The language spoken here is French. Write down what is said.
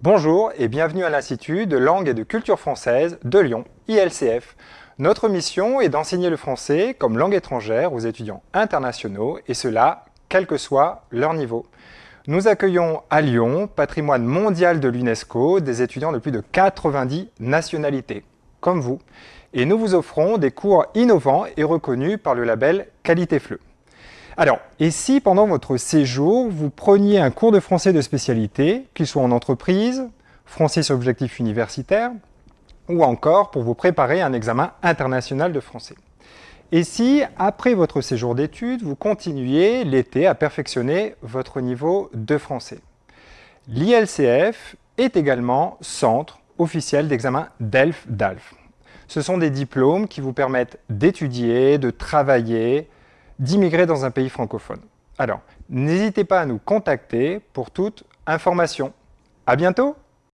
Bonjour et bienvenue à l'Institut de langue et de culture française de Lyon, ILCF. Notre mission est d'enseigner le français comme langue étrangère aux étudiants internationaux et cela, quel que soit leur niveau. Nous accueillons à Lyon, patrimoine mondial de l'UNESCO, des étudiants de plus de 90 nationalités, comme vous, et nous vous offrons des cours innovants et reconnus par le label Qualité Fleu. Alors, et si pendant votre séjour, vous preniez un cours de français de spécialité, qu'il soit en entreprise, français sur objectif universitaire, ou encore pour vous préparer un examen international de français? Et si, après votre séjour d'études, vous continuiez l'été à perfectionner votre niveau de français? L'ILCF est également centre officiel d'examen DELF-DALF. Ce sont des diplômes qui vous permettent d'étudier, de travailler, d'immigrer dans un pays francophone. Alors, n'hésitez pas à nous contacter pour toute information. À bientôt